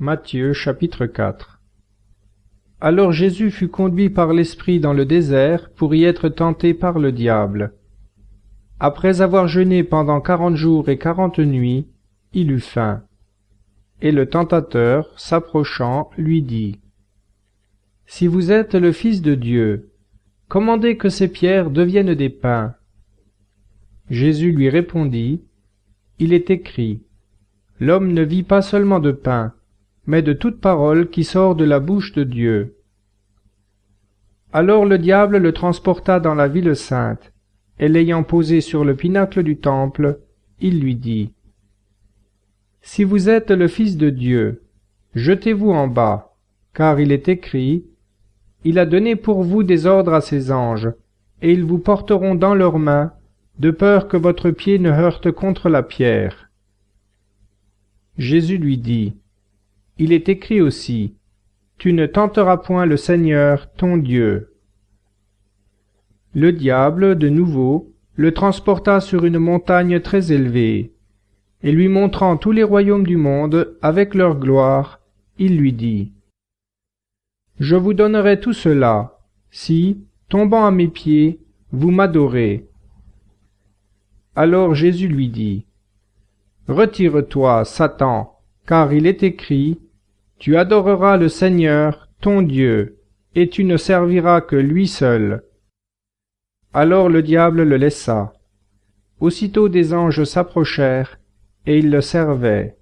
Matthieu chapitre 4 Alors Jésus fut conduit par l'Esprit dans le désert pour y être tenté par le diable. Après avoir jeûné pendant quarante jours et quarante nuits, il eut faim. Et le tentateur, s'approchant, lui dit, Si vous êtes le Fils de Dieu, commandez que ces pierres deviennent des pains. Jésus lui répondit, Il est écrit, L'homme ne vit pas seulement de pain, mais de toute parole qui sort de la bouche de Dieu. Alors le diable le transporta dans la ville sainte, et l'ayant posé sur le pinacle du temple, il lui dit, Si vous êtes le Fils de Dieu, jetez-vous en bas, car il est écrit, Il a donné pour vous des ordres à ses anges, et ils vous porteront dans leurs mains, de peur que votre pied ne heurte contre la pierre. Jésus lui dit, il est écrit aussi, Tu ne tenteras point le Seigneur ton Dieu. Le diable, de nouveau, le transporta sur une montagne très élevée, et lui montrant tous les royaumes du monde avec leur gloire, il lui dit, Je vous donnerai tout cela, si, tombant à mes pieds, vous m'adorez. Alors Jésus lui dit, Retire-toi, Satan, car il est écrit, Tu adoreras le Seigneur, ton Dieu, et tu ne serviras que lui seul. Alors le diable le laissa. Aussitôt des anges s'approchèrent, et ils le servaient.